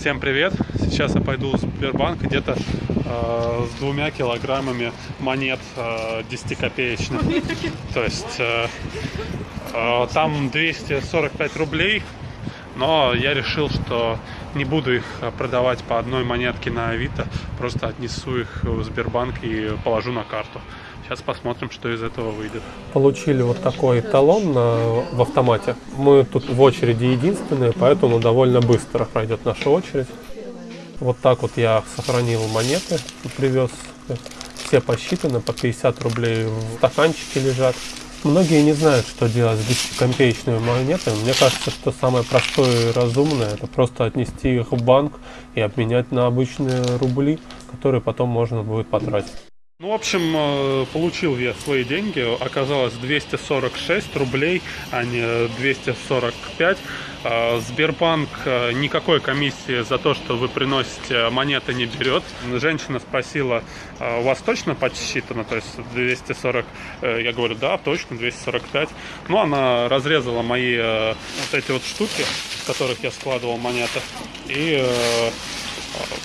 Всем привет! Сейчас я пойду в Сбербанк где-то э, с двумя килограммами монет э, 10-копеечных. То есть э, э, там 245 рублей, но я решил, что не буду их продавать по одной монетке на Авито, просто отнесу их в Сбербанк и положу на карту. Сейчас посмотрим, что из этого выйдет. Получили вот такой талон на, в автомате. Мы тут в очереди единственные, поэтому довольно быстро пройдет наша очередь. Вот так вот я сохранил монеты, привез. Все посчитаны, по 50 рублей в стаканчике лежат. Многие не знают, что делать с 10-копеечными монетами. Мне кажется, что самое простое и разумное, это просто отнести их в банк и обменять на обычные рубли, которые потом можно будет потратить. Ну, в общем, э, получил я свои деньги. Оказалось 246 рублей, а не 245. Э, Сбербанк э, никакой комиссии за то, что вы приносите монеты, не берет. Женщина спросила, у вас точно подсчитано? То есть 240, я говорю, да, точно, 245. Ну, она разрезала мои вот эти вот штуки, в которых я складывал монеты. И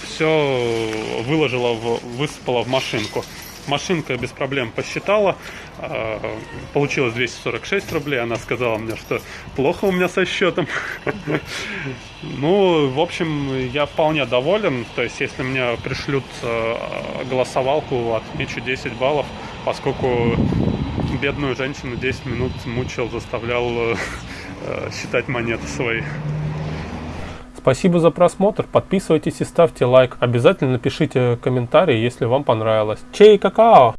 все выложила, в, высыпала в машинку. Машинка без проблем посчитала, а, получилось 246 рублей. Она сказала мне, что плохо у меня со счетом. Ну, в общем, я вполне доволен. То есть, если мне пришлют а, голосовалку, отмечу 10 баллов, поскольку бедную женщину 10 минут мучил, заставлял э, считать монеты свои. Спасибо за просмотр, подписывайтесь и ставьте лайк. Обязательно напишите комментарий, если вам понравилось. Чей какао!